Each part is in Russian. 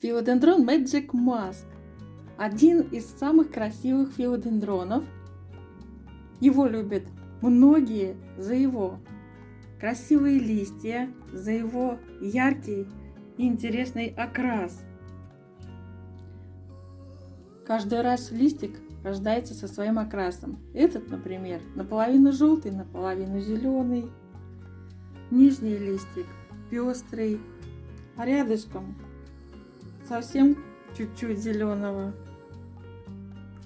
Филодендрон Magic Mask. Один из самых красивых филодендронов. Его любят многие за его красивые листья, за его яркий и интересный окрас. Каждый раз листик рождается со своим окрасом. Этот, например, наполовину желтый, наполовину зеленый. Нижний листик пестрый, а рядышком совсем чуть-чуть зеленого.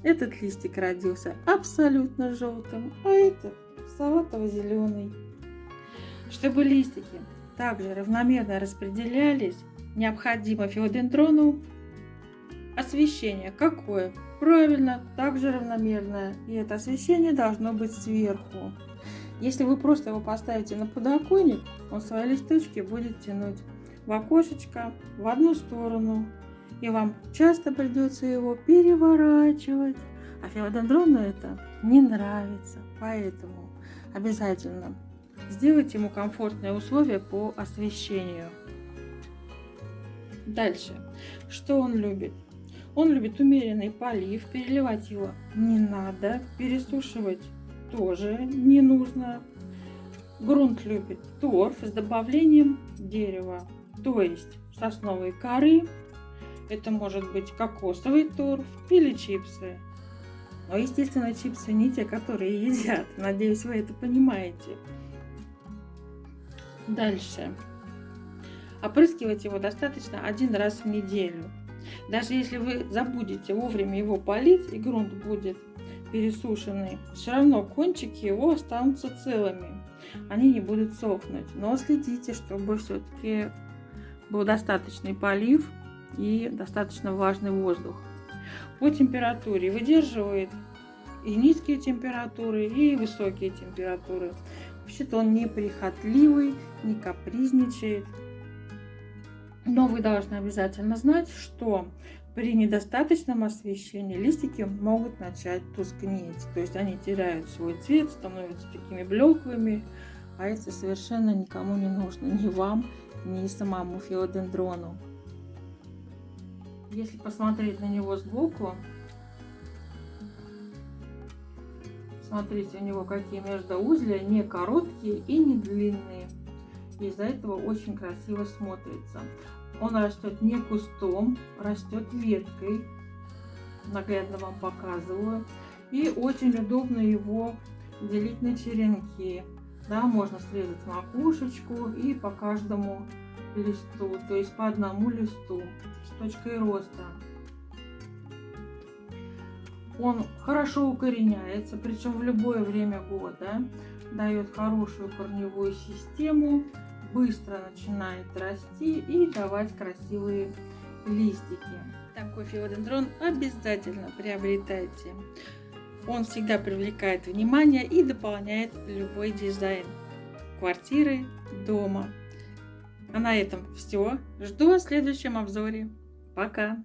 Этот листик родился абсолютно желтым, а этот салатово-зеленый. Чтобы листики также равномерно распределялись, необходимо филодендрону освещение. Какое? Правильно, также равномерное. И это освещение должно быть сверху. Если вы просто его поставите на подоконник, он свои листочки будет тянуть в окошечко в одну сторону. И вам часто придется его переворачивать. А филодендрону это не нравится. Поэтому обязательно сделайте ему комфортные условия по освещению. Дальше. Что он любит? Он любит умеренный полив, переливать его не надо, пересушивать тоже не нужно. Грунт любит торф с добавлением дерева, то есть сосновой коры. Это может быть кокосовый торф или чипсы. Но, естественно, чипсы не те, которые едят. Надеюсь, вы это понимаете. Дальше. Опрыскивать его достаточно один раз в неделю. Даже если вы забудете вовремя его полить и грунт будет пересушенный, все равно кончики его останутся целыми. Они не будут сохнуть. Но следите, чтобы все-таки был достаточный полив и достаточно влажный воздух. По температуре выдерживает и низкие температуры, и высокие температуры. Вообще-то он не прихотливый, не капризничает. Но вы должны обязательно знать, что при недостаточном освещении листики могут начать тускнеть. То есть они теряют свой цвет, становятся такими блеклыми. А это совершенно никому не нужно. Ни вам, ни самому филодендрону. Если посмотреть на него сбоку, смотрите, у него какие междоузлия не короткие и не длинные. Из-за этого очень красиво смотрится. Он растет не кустом, растет веткой. Наглядно вам показываю. И очень удобно его делить на черенки. Да, можно срезать макушечку и по каждому листу, то есть по одному листу с точкой роста. Он хорошо укореняется, причем в любое время года, дает хорошую корневую систему, быстро начинает расти и давать красивые листики. Такой филодендрон обязательно приобретайте. Он всегда привлекает внимание и дополняет любой дизайн квартиры, дома. А на этом все. Жду в следующем обзоре. Пока!